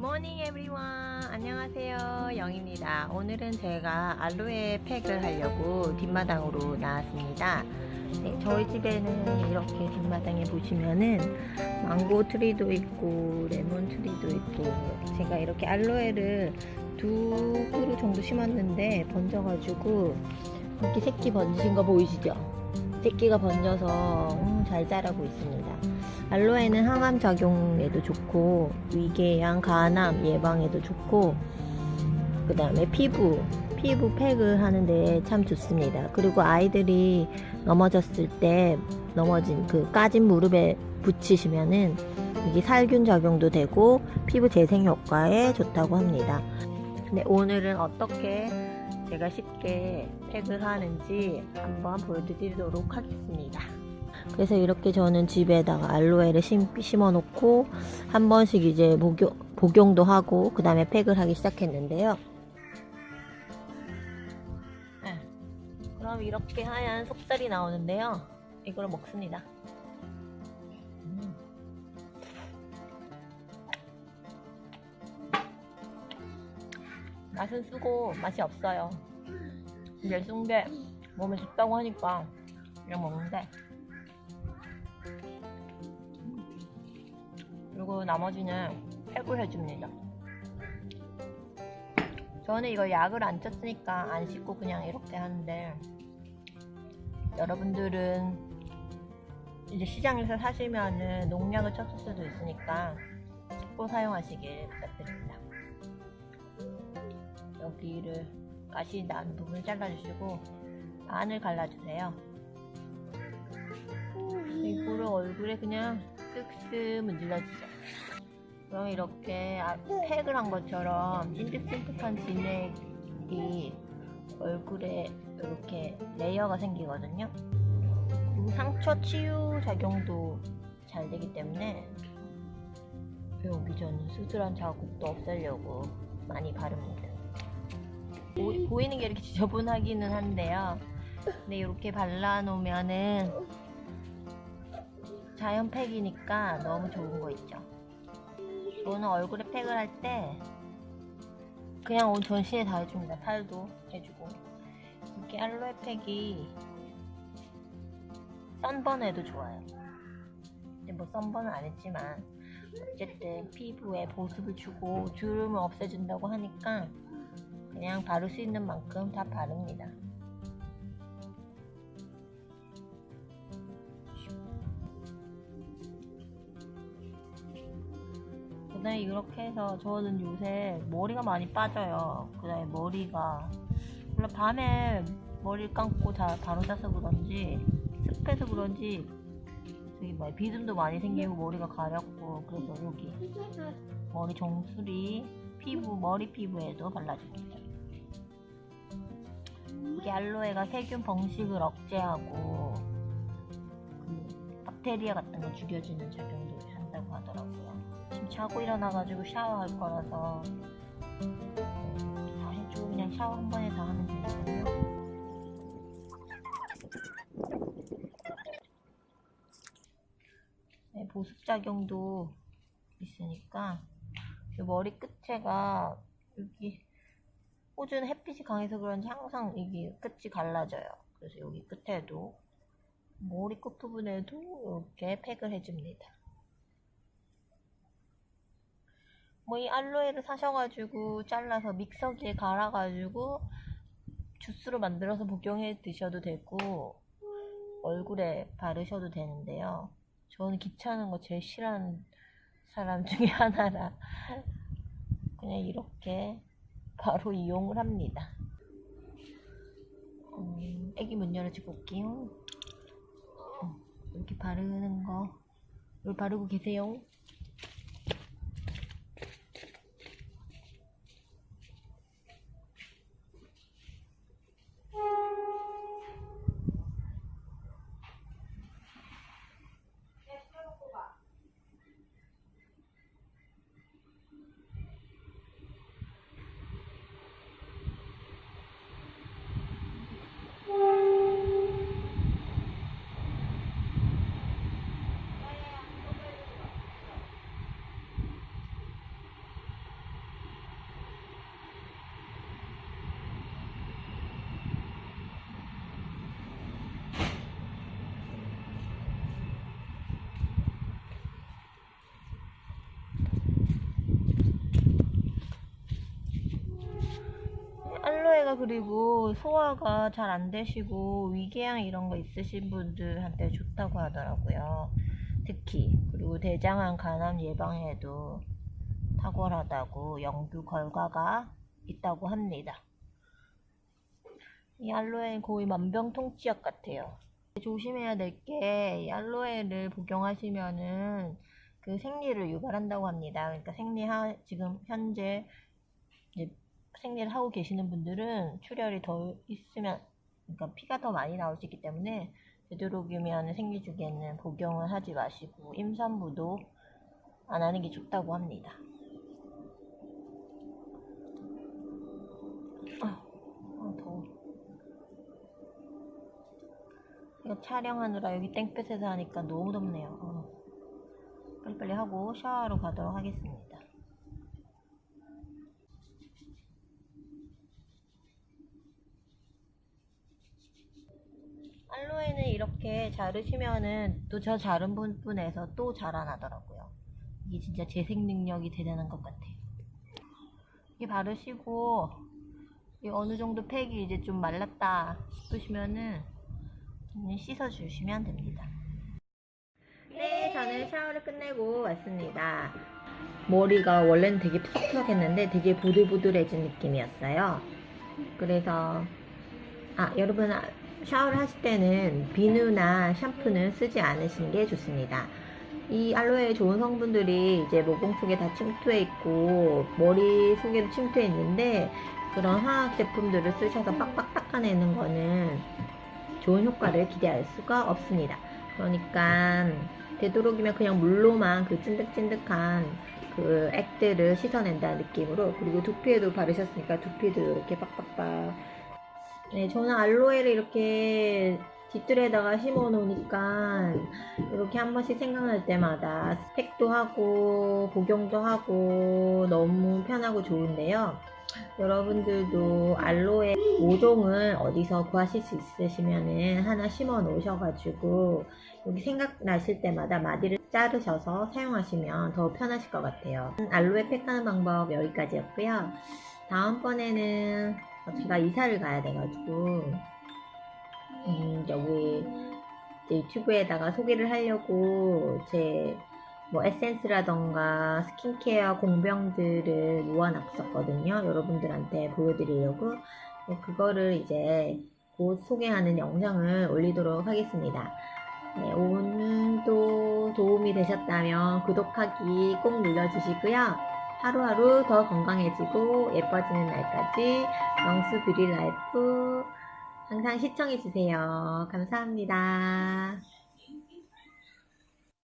Everyone 안녕하세요 영입니다 오늘은 제가 알로에 팩을 하려고 뒷마당으로 나왔습니다 네, 저희 집에는 이렇게 뒷마당에 보시면은 망고 tree도 있고 레몬 tree도 있고 제가 이렇게 알로에를 두 그루 정도 심었는데 번져가지고 이렇게 새끼 번지신 거 보이시죠? 새끼가 번져서 음, 잘 자라고 있습니다. 알로에는 항암 작용에도 좋고 위궤양, 간암 예방에도 좋고 그 다음에 피부 피부 팩을 하는데 참 좋습니다. 그리고 아이들이 넘어졌을 때 넘어진 그 까진 무릎에 붙이시면은 이게 살균 작용도 되고 피부 재생 효과에 좋다고 합니다. 근데 오늘은 어떻게 제가 쉽게 팩을 하는지 한번 보여드리도록 하겠습니다. 그래서 이렇게 저는 집에다가 알로에를 심, 심어 놓고 한 번씩 이제 목용, 복용도 하고 그 다음에 팩을 하기 시작했는데요. 네. 그럼 이렇게 하얀 속살이 나오는데요. 이걸 먹습니다. 음. 맛은 쓰고 맛이 없어요. 쓴게 몸에 좋다고 하니까 그냥 먹는데 그리고 나머지는 팩을 해줍니다. 저는 이거 약을 안 쳤으니까 안 씻고 그냥 이렇게 하는데 여러분들은 이제 시장에서 사시면은 농약을 쳤을 수도 있으니까 씻고 사용하시길 부탁드립니다. 여기를 가시 난 부분 잘라주시고 안을 갈라주세요. 이거를 얼굴에 그냥 쓱쓱 문질러주세요. 그럼 이렇게 아, 팩을 한 것처럼 찐득찐득한 진액이 얼굴에 이렇게 레이어가 생기거든요. 그리고 상처 치유 작용도 잘 되기 때문에 여기 저는 수술한 자국도 없애려고 많이 바릅니다. 보, 이는 게 이렇게 지저분하기는 한데요. 근데 이렇게 발라놓으면은 자연 팩이니까 너무 좋은 거 있죠. 저는 얼굴에 팩을 할 때 그냥 온 전신에 다 해줍니다. 팔도 해주고 이렇게 알로에 팩이 썬번에도 좋아요. 근데 뭐 썬번은 안 했지만 어쨌든 피부에 보습을 주고 주름을 없애준다고 하니까 그냥 바를 수 있는 만큼 다 바릅니다. 그 다음에 이렇게 해서 저는 요새 머리가 많이 빠져요. 그 다음에 머리가 원래 밤에 머리를 감고 다 바로 자서 그런지 습해서 그런지 저기 뭐 비듬도 많이 생기고 머리가 가렵고 그래서 여기 머리 정수리 피부 머리 피부에도 발라줍니다. 이게 알로에가 세균 번식을 억제하고 그 박테리아 같은 거 죽여주는 작용도 하더라고요. 자고 일어나가지고 샤워할 거라서 다 해주고 그냥 샤워 한 번에 다 하면 되니까요. 네, 보습작용도 있으니까 머리 끝에가 여기 호주는 햇빛이 강해서 그런지 항상 이게 끝이 갈라져요. 그래서 여기 끝에도 머리 끝 부분에도 이렇게 팩을 해줍니다. 뭐 이 알로에를 사셔가지고 잘라서 믹서기에 갈아가지고 주스로 만들어서 복용해 드셔도 되고 얼굴에 바르셔도 되는데요. 저는 귀찮은 거 제일 싫어하는 사람 중에 하나라 그냥 이렇게 바로 이용을 합니다. 음, 애기 문 열어주고 올게요. 어, 이렇게 바르는 거, 이걸 바르고 계세요. 알로에가 그리고 소화가 잘 안 되시고 위궤양 이런 거 있으신 분들한테 좋다고 하더라고요. 특히 그리고 대장암 간암 예방에도 탁월하다고 연구 결과가 있다고 합니다. 이 알로에는 거의 만병통치약 같아요. 조심해야 될게이 알로에를 복용하시면은 그 생리를 유발한다고 합니다. 그러니까 생리하 지금 현재 생리를 하고 계시는 분들은 출혈이 더 있으면 그러니까 피가 더 많이 나올 수 있기 때문에 되도록이면 생리 주기에는 복용을 하지 마시고 임산부도 안 하는 게 좋다고 합니다. 아, 아 더워. 이거 촬영하느라 여기 땡볕에서 하니까 너무 덥네요. 어. 빨리빨리 하고 샤워하러 가도록 하겠습니다. 알로에는 이렇게 자르시면은 또 저 자른 부분에서 또 자라나더라고요. 이게 진짜 재생 능력이 대단한 것 같아요. 이게 바르시고 이 어느 정도 팩이 이제 좀 말랐다 싶으시면은 그냥 씻어주시면 됩니다. 네, 저는 샤워를 끝내고 왔습니다. 머리가 원래는 되게 푸석푸석했는데 되게 보들보들해진 느낌이었어요. 그래서 아 여러분 아, 샤워를 하실 때는 비누나 샴푸는 쓰지 않으시는 게 좋습니다. 이 알로에 좋은 성분들이 이제 모공 속에 다 침투해 있고 머리 속에도 침투해 있는데 그런 화학 제품들을 쓰셔서 빡빡 닦아내는 거는 좋은 효과를 기대할 수가 없습니다. 그러니까 되도록이면 그냥 물로만 그 찐득찐득한 그 액들을 씻어낸다는 느낌으로 그리고 두피에도 바르셨으니까 두피도 이렇게 빡빡빡 네 저는 알로에를 이렇게 뒷뜰에다가 심어 놓으니까 이렇게 한 번씩 생각날 때마다 팩도 하고 복용도 하고 너무 편하고 좋은데요 여러분들도 알로에 5종을 어디서 구하실 수 있으시면은 하나 심어 놓으셔가지고 여기 생각나실 때마다 마디를 자르셔서 사용하시면 더 편하실 것 같아요. 알로에 팩 하는 방법 여기까지였고요. 다음번에는 제가 이사를 가야 돼가지고 음, 여기 유튜브에다가 소개를 하려고 제 뭐 에센스라던가 스킨케어 공병들을 모아놨었거든요. 여러분들한테 보여드리려고 네, 그거를 이제 곧 소개하는 영상을 올리도록 하겠습니다. 네, 오늘도 도움이 되셨다면 구독하기 꼭 눌러주시고요. 하루하루 더 건강해지고 예뻐지는 날까지 영수 뷰리 라이프 항상 시청해주세요. 감사합니다.